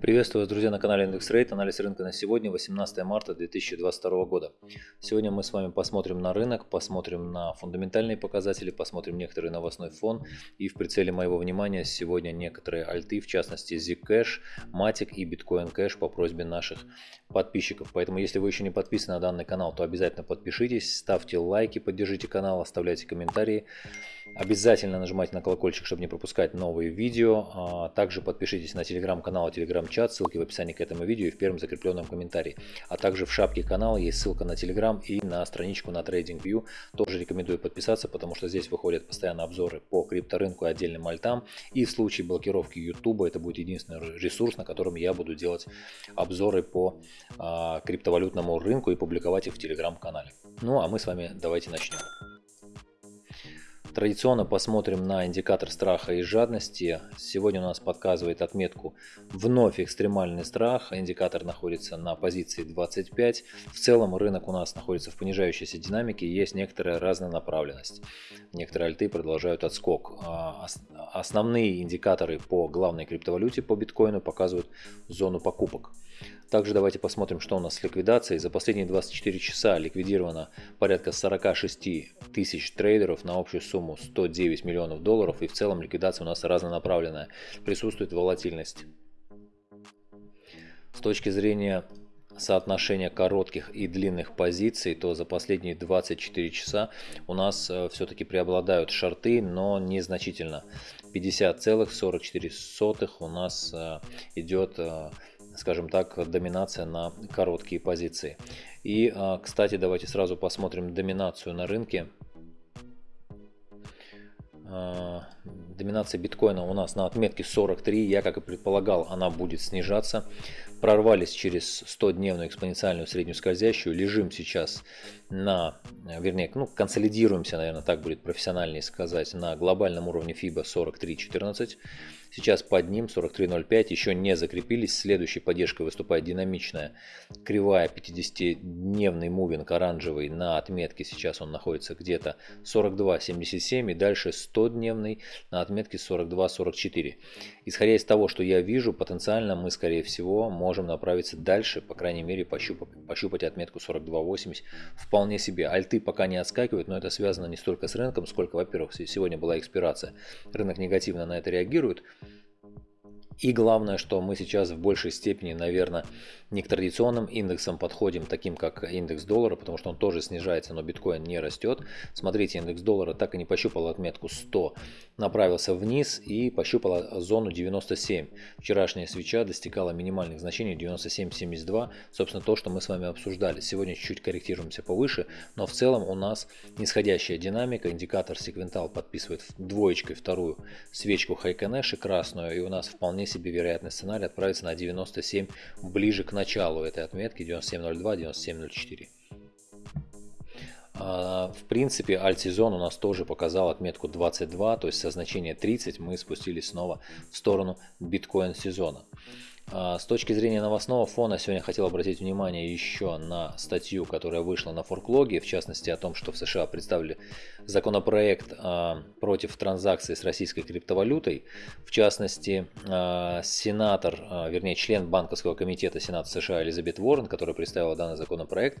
Приветствую вас, друзья, на канале Индекс Рейт. Анализ рынка на сегодня, 18 марта 2022 года. Сегодня мы с вами посмотрим на рынок, посмотрим на фундаментальные показатели, посмотрим некоторый новостной фон. И в прицеле моего внимания сегодня некоторые альты, в частности Zcash, Matic и Bitcoin Cash по просьбе наших подписчиков. Поэтому, если вы еще не подписаны на данный канал, то обязательно подпишитесь, ставьте лайки, поддержите канал, оставляйте комментарии. Обязательно нажимайте на колокольчик, чтобы не пропускать новые видео. А также подпишитесь на телеграм-канал и телеграм-чат, ссылки в описании к этому видео и в первом закрепленном комментарии. А также в шапке канала есть ссылка на телеграм и на страничку на TradingView. Тоже рекомендую подписаться, потому что здесь выходят постоянно обзоры по крипторынку и отдельным альтам. И в случае блокировки YouTube это будет единственный ресурс, на котором я буду делать обзоры по а, криптовалютному рынку и публиковать их в телеграм-канале. Ну а мы с вами давайте начнем. Традиционно посмотрим на индикатор страха и жадности. Сегодня у нас подсказывает отметку вновь экстремальный страх. Индикатор находится на позиции 25. В целом рынок у нас находится в понижающейся динамике. Есть некоторая разнонаправленность. Некоторые альты продолжают отскок. А, основные индикаторы по главной криптовалюте, по биткоину, показывают зону покупок. Также давайте посмотрим, что у нас с ликвидацией. За последние 24 часа ликвидировано порядка 46 тысяч трейдеров на общую сумму 109 миллионов долларов. И в целом ликвидация у нас разнонаправленная. Присутствует волатильность. С точки зрения соотношения коротких и длинных позиций, то за последние 24 часа у нас э, все-таки преобладают шорты, но незначительно. 50,44 у нас э, идет э, скажем так, доминация на короткие позиции. И, а, кстати, давайте сразу посмотрим доминацию на рынке. А, доминация биткоина у нас на отметке 43. Я, как и предполагал, она будет снижаться. Прорвались через 100-дневную экспоненциальную среднюю скользящую. Лежим сейчас на, вернее, ну, консолидируемся, наверное, так будет профессиональнее сказать, на глобальном уровне FIBA 43.14. Сейчас под ним 43.05 еще не закрепились. Следующей поддержкой выступает динамичная кривая 50-дневный мувинг оранжевый на отметке. Сейчас он находится где-то 42.77 и дальше 100-дневный на отметке 42.44. Исходя из того, что я вижу, потенциально мы, скорее всего, можем направиться дальше, по крайней мере, пощупать, пощупать отметку 42.80 вполне себе. Альты пока не отскакивают, но это связано не столько с рынком, сколько, во-первых, сегодня была экспирация. Рынок негативно на это реагирует. И главное, что мы сейчас в большей степени, наверное, не к традиционным индексам подходим, таким как индекс доллара, потому что он тоже снижается, но биткоин не растет. Смотрите, индекс доллара так и не пощупал отметку 100, направился вниз и пощупал зону 97. Вчерашняя свеча достигала минимальных значений 97.72, собственно то, что мы с вами обсуждали. Сегодня чуть-чуть корректируемся повыше, но в целом у нас нисходящая динамика, индикатор секвентал подписывает двоечкой вторую свечку Хайконеши красную, и у нас вполне себе вероятный сценарий отправиться на 97 ближе к началу этой отметки 97.02, 97.04. А, в принципе, альт-сезон у нас тоже показал отметку 22, то есть со значения 30 мы спустились снова в сторону биткоин-сезона. А, с точки зрения новостного фона, сегодня хотел обратить внимание еще на статью, которая вышла на форклоге, в частности о том, что в США представили законопроект а, против транзакций с российской криптовалютой. В частности, а, сенатор, вернее член банковского комитета Сената США Элизабет Уоррен, которая представила данный законопроект,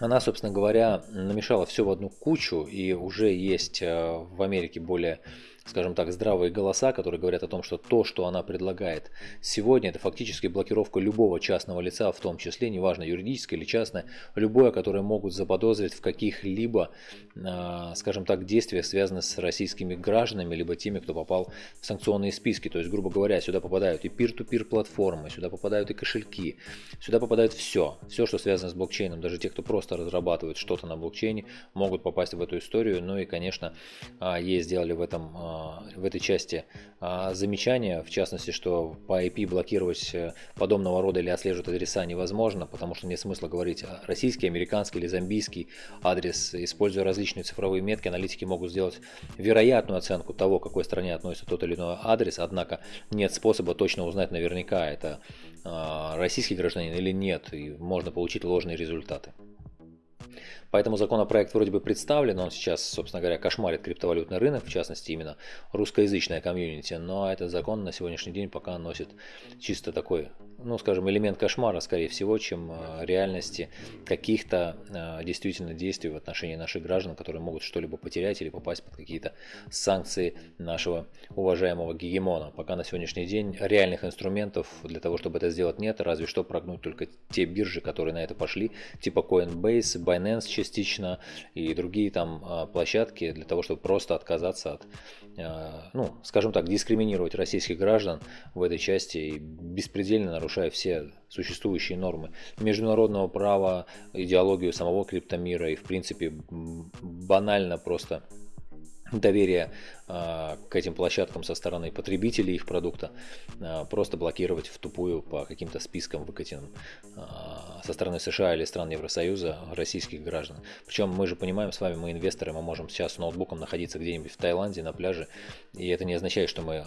она, собственно говоря, намешала все в одну кучу, и уже есть в Америке более скажем так, здравые голоса, которые говорят о том, что то, что она предлагает сегодня, это фактически блокировка любого частного лица, в том числе, неважно, юридическое или частное, любое, которое могут заподозрить в каких-либо, а, скажем так, действиях, связанных с российскими гражданами, либо теми, кто попал в санкционные списки. То есть, грубо говоря, сюда попадают и peer-to-peer платформы, сюда попадают и кошельки, сюда попадает все, все, что связано с блокчейном, даже те, кто просто разрабатывает что-то на блокчейне, могут попасть в эту историю. Ну и, конечно, а, ей сделали в этом а, в этой части а, замечания, в частности, что по IP блокировать э, подобного рода или отслеживать адреса невозможно, потому что нет смысла говорить российский, американский или зомбийский адрес. Используя различные цифровые метки, аналитики могут сделать вероятную оценку того, к какой стране относится тот или иной адрес, однако нет способа точно узнать наверняка, это а, российский гражданин или нет, и можно получить ложные результаты. Поэтому законопроект вроде бы представлен, он сейчас, собственно говоря, кошмарит криптовалютный рынок, в частности именно русскоязычная комьюнити, но этот закон на сегодняшний день пока носит чисто такой, ну скажем, элемент кошмара, скорее всего, чем э, реальности каких-то э, действительно действий в отношении наших граждан, которые могут что-либо потерять или попасть под какие-то санкции нашего уважаемого гегемона. Пока на сегодняшний день реальных инструментов для того, чтобы это сделать нет, разве что прогнуть только те биржи, которые на это пошли, типа Coinbase, Binance частично и другие там а, площадки для того, чтобы просто отказаться от, ну, скажем так, дискриминировать российских граждан в этой части и беспредельно нарушая все существующие нормы международного права, идеологию самого криптомира и в принципе банально просто доверие э, к этим площадкам со стороны потребителей их продукта э, просто блокировать в тупую по каким-то спискам выкатенным э, со стороны США или стран Евросоюза российских граждан. Причем мы же понимаем с вами, мы инвесторы, мы можем сейчас с ноутбуком находиться где-нибудь в Таиланде на пляже, и это не означает, что мы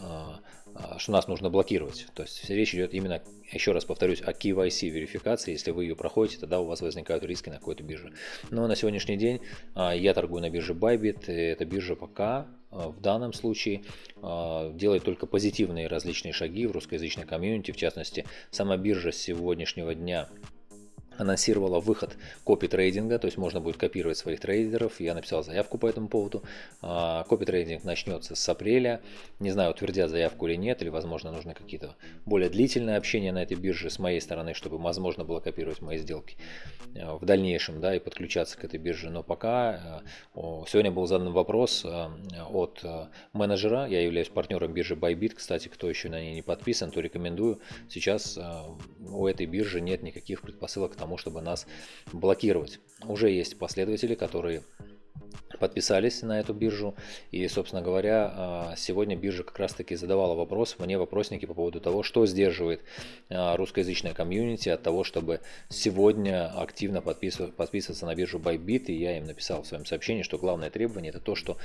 что нас нужно блокировать. То есть речь идет именно, еще раз повторюсь, о KYC верификации. Если вы ее проходите, тогда у вас возникают риски на какой-то бирже. Но на сегодняшний день я торгую на бирже Bybit. Эта биржа пока в данном случае делает только позитивные различные шаги в русскоязычной комьюнити. В частности, сама биржа с сегодняшнего дня анонсировала выход копи трейдинга, то есть можно будет копировать своих трейдеров. Я написал заявку по этому поводу. А, копи трейдинг начнется с апреля. Не знаю, утвердят заявку или нет, или, возможно, нужны какие-то более длительные общения на этой бирже с моей стороны, чтобы возможно было копировать мои сделки э, в дальнейшем, да, и подключаться к этой бирже. Но пока э, сегодня был задан вопрос э, от менеджера, я являюсь партнером биржи Bybit, кстати, кто еще на ней не подписан, то рекомендую. Сейчас у этой биржи нет никаких предпосылок к тому, тому, чтобы нас блокировать. Уже есть последователи, которые подписались на эту биржу. И, собственно говоря, а, сегодня биржа как раз-таки задавала вопрос, мне вопросники по поводу того, что сдерживает а, русскоязычное комьюнити от того, чтобы сегодня активно подписываться на биржу Bybit. И я им написал в своем сообщении, что главное требование это то, что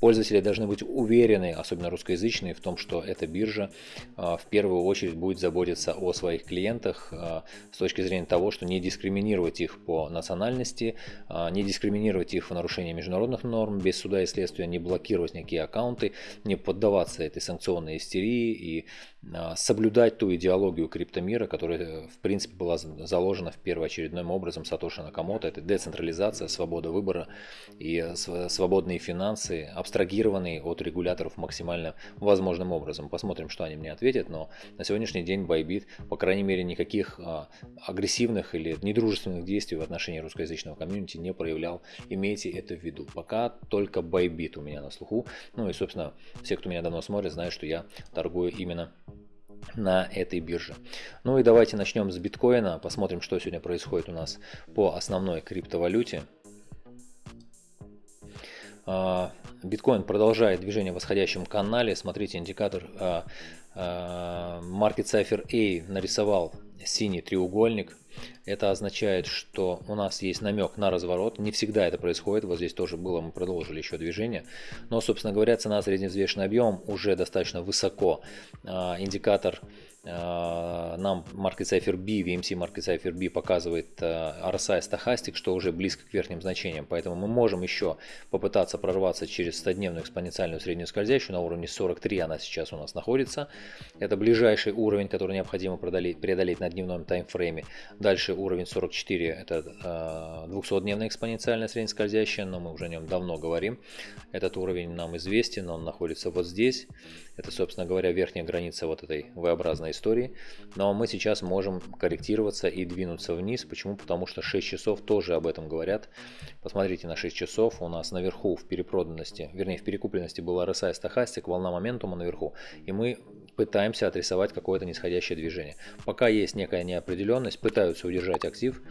пользователи должны быть уверены, особенно русскоязычные, в том, что эта биржа а, в первую очередь будет заботиться о своих клиентах с точки зрения того, что не дискриминировать их по национальности, не дискриминировать их в нарушении международных международных норм, без суда и следствия не блокировать никакие аккаунты, не поддаваться этой санкционной истерии и соблюдать ту идеологию криптомира, которая в принципе была заложена в первоочередным образом Сатоши Накамото. Это децентрализация, свобода выбора и свободные финансы, абстрагированные от регуляторов максимально возможным образом. Посмотрим, что они мне ответят, но на сегодняшний день Bybit, по крайней мере, никаких а, агрессивных или недружественных действий в отношении русскоязычного комьюнити не проявлял. Имейте это в виду пока только Bybit у меня на слуху. Ну и, собственно, все, кто меня давно смотрит, знают, что я торгую именно на этой бирже. Ну и давайте начнем с биткоина, посмотрим, что сегодня происходит у нас по основной криптовалюте. Биткоин продолжает движение в восходящем канале. Смотрите, индикатор а, а, Market Cipher A нарисовал синий треугольник. Это означает, что у нас есть намек на разворот. Не всегда это происходит. Вот здесь тоже было, мы продолжили еще движение. Но, собственно говоря, цена средневзвешенный объем уже достаточно высоко. А, индикатор нам Market Cipher B, VMC Market Cipher B показывает э, RSI стахастик, что уже близко к верхним значениям, поэтому мы можем еще попытаться прорваться через 100-дневную экспоненциальную среднюю скользящую на уровне 43, она сейчас у нас находится. Это ближайший уровень, который необходимо преодолеть, преодолеть на дневном таймфрейме. Дальше уровень 44, это 200-дневная э, экспоненциальная средняя скользящая, но мы уже о нем давно говорим. Этот уровень нам известен, он находится вот здесь. Это, собственно говоря, верхняя граница вот этой V-образной истории. Но мы сейчас можем корректироваться и двинуться вниз. Почему? Потому что 6 часов тоже об этом говорят. Посмотрите на 6 часов. У нас наверху в перепроданности, вернее в перекупленности был RSI стахастик, волна моментума наверху. И мы пытаемся отрисовать какое-то нисходящее движение. Пока есть некая неопределенность, пытаются удержать актив.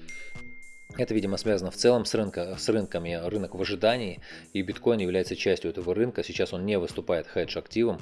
Это, видимо, связано в целом с, рынка, с рынками, рынок в ожидании, и биткоин является частью этого рынка. Сейчас он не выступает хедж-активом,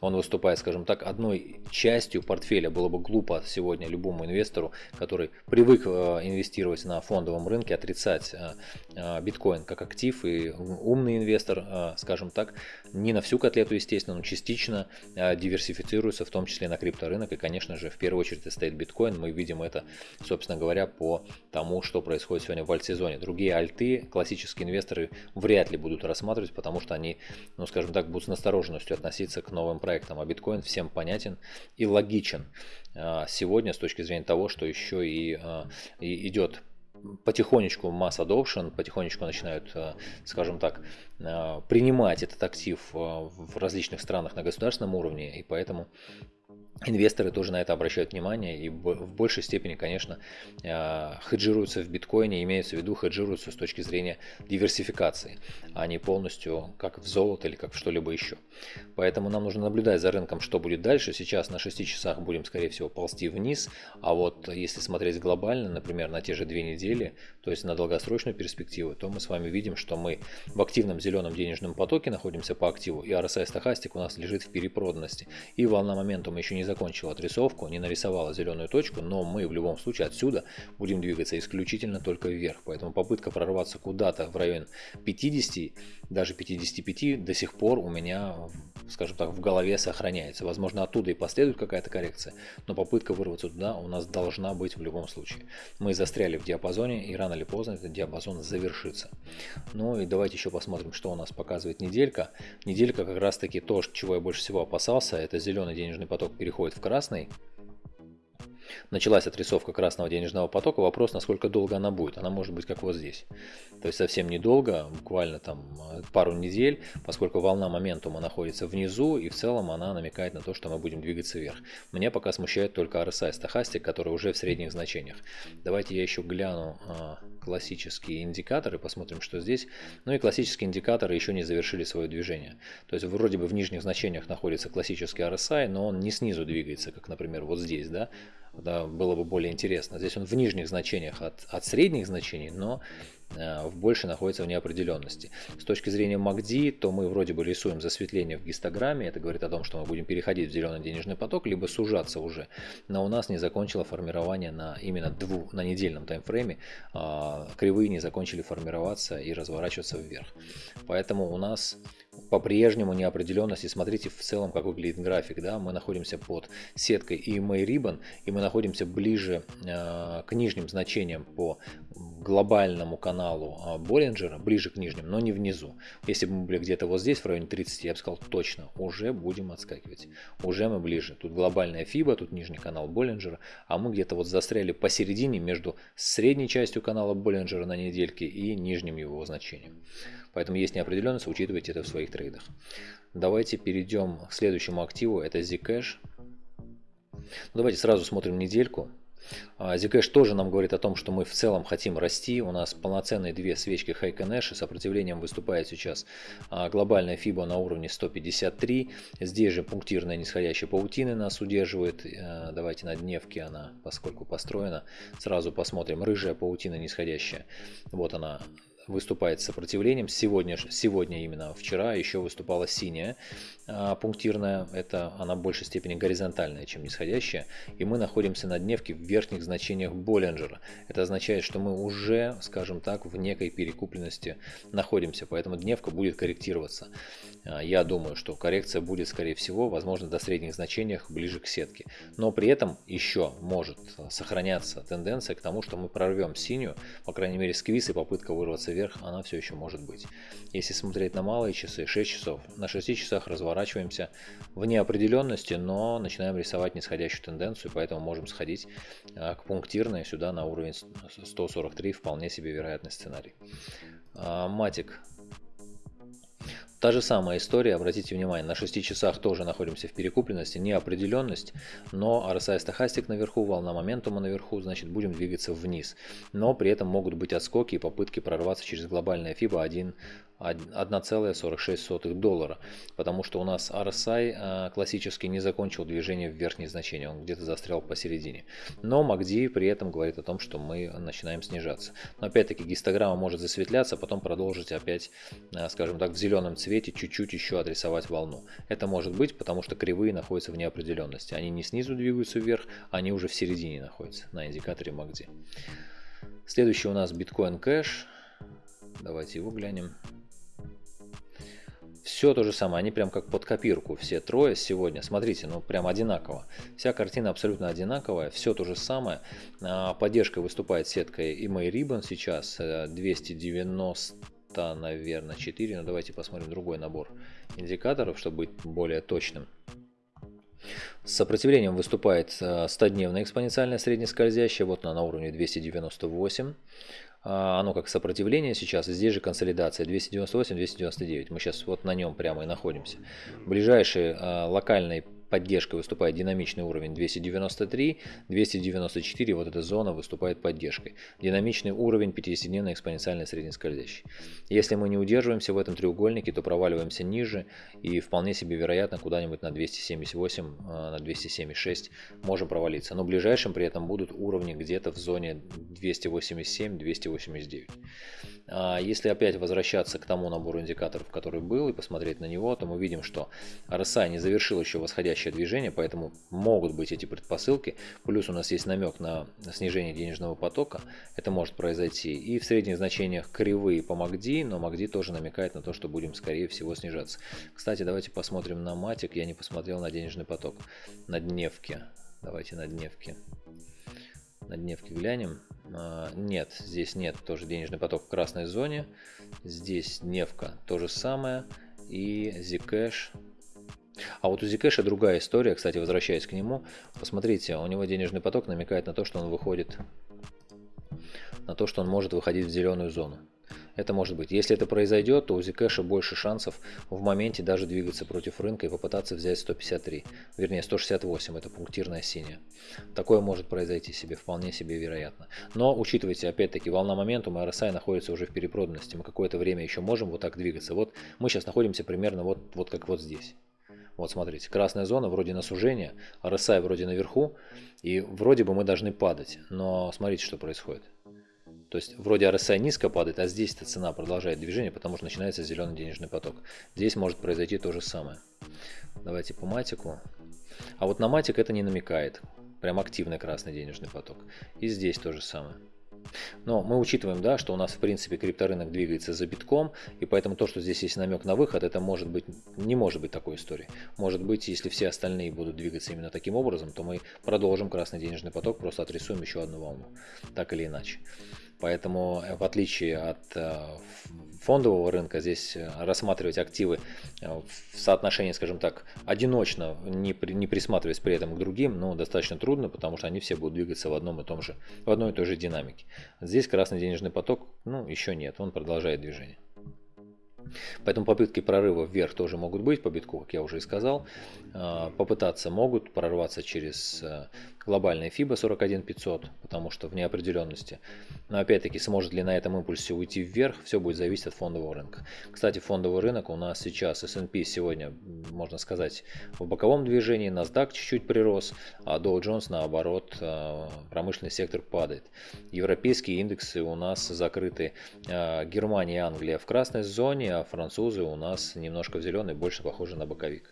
он выступает, скажем так, одной частью портфеля. Было бы глупо сегодня любому инвестору, который привык э, инвестировать на фондовом рынке, отрицать э, э, биткоин как актив. И умный инвестор, скажем так, не на всю котлету, естественно, но частично диверсифицируется, в том числе на крипторынок. И, конечно же, в первую очередь стоит биткоин. Мы видим это, собственно говоря, по тому, что происходит сегодня в альт-сезоне. Другие альты классические инвесторы вряд ли будут рассматривать, потому что они, ну скажем так, будут с настороженностью относиться к новым проектам. А биткоин всем понятен и логичен а, сегодня с точки зрения того, что еще и, а, и идет потихонечку масс adoption, потихонечку начинают, э, скажем так, э, принимать этот актив э, в различных странах на государственном уровне, и поэтому Инвесторы тоже на это обращают внимание и в большей степени, конечно, а, хеджируются в биткоине, имеется в виду хеджируются с точки зрения диверсификации, а не полностью как в золото или как в что-либо еще. Поэтому нам нужно наблюдать за рынком, что будет дальше. Сейчас на 6 часах будем, скорее всего, ползти вниз, а вот если смотреть глобально, например, на те же две недели, то есть на долгосрочную перспективу, то мы с вами видим, что мы в активном зеленом денежном потоке находимся по активу, и RSI стохастик у нас лежит в перепроданности, и волна моментума еще не закончила отрисовку, не нарисовала зеленую точку, но мы в любом случае отсюда будем двигаться исключительно только вверх. Поэтому попытка прорваться куда-то в район 50, даже 55 до сих пор у меня, скажем так, в голове сохраняется. Возможно, оттуда и последует какая-то коррекция, но попытка вырваться туда у нас должна быть в любом случае. Мы застряли в диапазоне, и рано или поздно этот диапазон завершится. Ну и давайте еще посмотрим, что у нас показывает неделька. Неделька как раз таки то, чего я больше всего опасался, это зеленый денежный поток переходит переходит в красный. Началась отрисовка красного денежного потока. Вопрос, насколько долго она будет. Она может быть как вот здесь. То есть совсем недолго, буквально там э, пару недель, поскольку волна моментума находится внизу, и в целом она намекает на то, что мы будем двигаться вверх. Меня пока смущает только RSI стахастик, который уже в средних значениях. Давайте я еще гляну а, классические индикаторы, посмотрим, что здесь. Ну и классические индикаторы еще не завершили свое движение. То есть вроде бы в нижних значениях находится классический RSI, но он не снизу двигается, как, например, вот здесь, да, да было бы более интересно. Здесь он в нижних значениях от, от средних значений, но больше находится в неопределенности. С точки зрения MACD, то мы вроде бы рисуем засветление в гистограмме, это говорит о том, что мы будем переходить в зеленый денежный поток, либо сужаться уже, но у нас не закончило формирование на именно двух, на недельном таймфрейме, а, кривые не закончили формироваться и разворачиваться вверх. Поэтому у нас по-прежнему неопределенность. И смотрите в целом, как выглядит график. Да? Мы находимся под сеткой EMA Ribbon, и мы находимся ближе э, к нижним значениям по глобальному каналу э, Боллинджера, ближе к нижним, но не внизу. Если бы мы были где-то вот здесь, в районе 30, я бы сказал точно, уже будем отскакивать. Уже мы ближе. Тут глобальная FIBA, тут нижний канал Боллинджера, а мы где-то вот застряли посередине между средней частью канала Боллинджера на недельке и нижним его значением. Поэтому есть неопределенность, учитывайте это в своих трейдах. Давайте перейдем к следующему активу, это Zcash. Давайте сразу смотрим недельку. А, Zcash тоже нам говорит о том, что мы в целом хотим расти. У нас полноценные две свечки Hike Nash. Сопротивлением выступает сейчас а, глобальная FIBA на уровне 153. Здесь же пунктирная нисходящая паутина нас удерживает. Э, давайте на дневке она, поскольку построена, сразу посмотрим. Рыжая паутина нисходящая. Вот она выступает сопротивлением. Сегодня, сегодня именно вчера еще выступала синяя а, пунктирная. Это она в большей степени горизонтальная, чем нисходящая. И мы находимся на дневке в верхних значениях Боллинджера. Это означает, что мы уже, скажем так, в некой перекупленности находимся. Поэтому дневка будет корректироваться. А, я думаю, что коррекция будет, скорее всего, возможно, до средних значениях ближе к сетке. Но при этом еще может сохраняться тенденция к тому, что мы прорвем синюю, по крайней мере, сквиз и попытка вырваться вверх, она все еще может быть. Если смотреть на малые часы, 6 часов, на 6 часах разворачиваемся в неопределенности, но начинаем рисовать нисходящую тенденцию, поэтому можем сходить а, к пунктирной сюда на уровень 143, вполне себе вероятный сценарий. А, матик Та же самая история, обратите внимание, на 6 часах тоже находимся в перекупленности, неопределенность, но RSI стахастик наверху, волна моментума наверху, значит будем двигаться вниз. Но при этом могут быть отскоки и попытки прорваться через глобальное FIBA 1 1,46 доллара, потому что у нас RSI а, классически не закончил движение в верхние значения, он где-то застрял посередине. Но MACD при этом говорит о том, что мы начинаем снижаться. Но опять-таки гистограмма может засветляться, а потом продолжить опять, а, скажем так, в зеленом цвете чуть-чуть еще отрисовать волну. Это может быть, потому что кривые находятся в неопределенности. Они не снизу двигаются вверх, они уже в середине находятся на индикаторе MACD. Следующий у нас биткоин кэш. Давайте его глянем. Все то же самое, они прям как под копирку, все трое сегодня, смотрите, ну прям одинаково. Вся картина абсолютно одинаковая, все то же самое. А, поддержкой выступает сетка EMA Ribbon сейчас, 290 э, наверное, 4, но давайте посмотрим другой набор индикаторов, чтобы быть более точным. С сопротивлением выступает 100-дневная э, экспоненциальная среднескользящая, вот она на уровне 298. А, оно как сопротивление сейчас, здесь же консолидация 298-299. Мы сейчас вот на нем прямо и находимся. Ближайший а, локальный поддержкой выступает динамичный уровень 293, 294, вот эта зона выступает поддержкой. Динамичный уровень 50-дневной экспоненциальной среднескользящей. Если мы не удерживаемся в этом треугольнике, то проваливаемся ниже и вполне себе вероятно куда-нибудь на 278, а, на 276 можем провалиться. Но ближайшим при этом будут уровни где-то в зоне 287-289. А если опять возвращаться к тому набору индикаторов, который был, и посмотреть на него, то мы видим, что RSI не завершил еще восходящее движение, поэтому могут быть эти предпосылки. Плюс у нас есть намек на снижение денежного потока, это может произойти. И в средних значениях кривые по MACD, но MACD тоже намекает на то, что будем скорее всего снижаться. Кстати, давайте посмотрим на матик, я не посмотрел на денежный поток, на дневке. Давайте на дневке. На дневке глянем. А, нет, здесь нет тоже денежный поток в красной зоне. Здесь Невка то же самое. И Zcash. А вот у Zcash другая история, кстати, возвращаясь к нему. Посмотрите, у него денежный поток намекает на то, что он выходит на то, что он может выходить в зеленую зону. Это может быть. Если это произойдет, то у Zcash больше шансов в моменте даже двигаться против рынка и попытаться взять 153. Вернее, 168, это пунктирная синяя. Такое может произойти себе, вполне себе вероятно. Но учитывайте, опять-таки, волна моментума RSI находится уже в перепроданности. Мы какое-то время еще можем вот так двигаться. Вот мы сейчас находимся примерно вот, вот как вот здесь. Вот смотрите, красная зона вроде на сужение, RSI вроде наверху, и вроде бы мы должны падать. Но смотрите, что происходит. То есть вроде RSI низко падает, а здесь эта цена продолжает движение, потому что начинается зеленый денежный поток. Здесь может произойти то же самое. Давайте по матику. А вот на матик это не намекает. Прям активный красный денежный поток. И здесь то же самое. Но мы учитываем, да, что у нас в принципе крипторынок двигается за битком, и поэтому то, что здесь есть намек на выход, это может быть, не может быть такой истории. Может быть, если все остальные будут двигаться именно таким образом, то мы продолжим красный денежный поток, просто отрисуем еще одну волну, так или иначе. Поэтому э, в отличие от э, фондового рынка, здесь э, рассматривать активы в соотношении, скажем так, одиночно, не, не присматриваясь при этом к другим, ну, достаточно трудно, потому что они все будут двигаться в одном и том же, в одной и той же динамике. Здесь красный денежный поток, ну, еще нет, он продолжает движение. Поэтому попытки прорыва вверх тоже могут быть по битку, как я уже и сказал. Попытаться могут прорваться через глобальный FIBA 41500, потому что в неопределенности. Но опять-таки, сможет ли на этом импульсе уйти вверх, все будет зависеть от фондового рынка. Кстати, фондовый рынок у нас сейчас S&P сегодня, можно сказать, в боковом движении, NASDAQ чуть-чуть прирос, а Dow Jones наоборот, э, промышленный сектор падает. Европейские индексы у нас закрыты. Э, Германия и Англия в красной зоне, а французы у нас немножко в зеленый, больше похожи на боковик.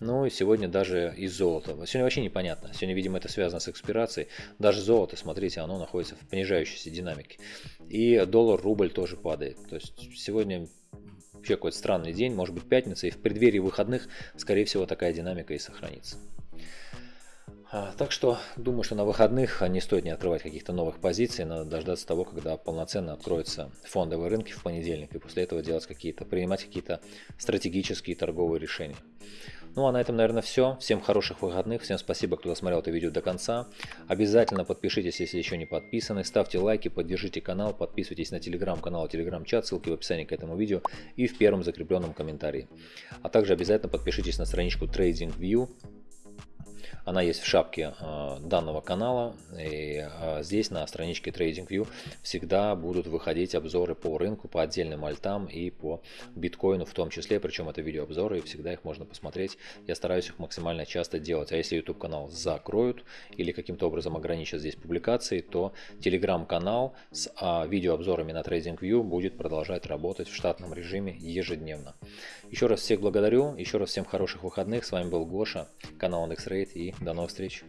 Ну и сегодня даже из золота. Сегодня вообще непонятно. Сегодня, видимо, это связано с экспирацией. Даже золото, смотрите, оно находится в понижающейся динамике. И доллар-рубль тоже падает. То есть сегодня вообще какой-то странный день, может быть пятница, и в преддверии выходных, скорее всего, такая динамика и сохранится. А, так что думаю, что на выходных не стоит не открывать каких-то новых позиций, надо дождаться того, когда полноценно откроются фондовые рынки в понедельник, и после этого делать какие-то, принимать какие-то стратегические торговые решения. Ну а на этом, наверное, все. Всем хороших выходных, всем спасибо, кто досмотрел это видео до конца. Обязательно подпишитесь, если еще не подписаны, ставьте лайки, поддержите канал, подписывайтесь на телеграм-канал, телеграм-чат, ссылки в описании к этому видео и в первом закрепленном комментарии. А также обязательно подпишитесь на страничку TradingView, она есть в шапке э, данного канала. И э, здесь на страничке TradingView всегда будут выходить обзоры по рынку, по отдельным альтам и по биткоину в том числе. Причем это видеообзоры, и всегда их можно посмотреть. Я стараюсь их максимально часто делать. А если YouTube канал закроют или каким-то образом ограничат здесь публикации, то Telegram канал с а, видеообзорами на TradingView будет продолжать работать в штатном режиме ежедневно. Еще раз всех благодарю, еще раз всем хороших выходных. С вами был Гоша, канал IndexRate и до новых встреч!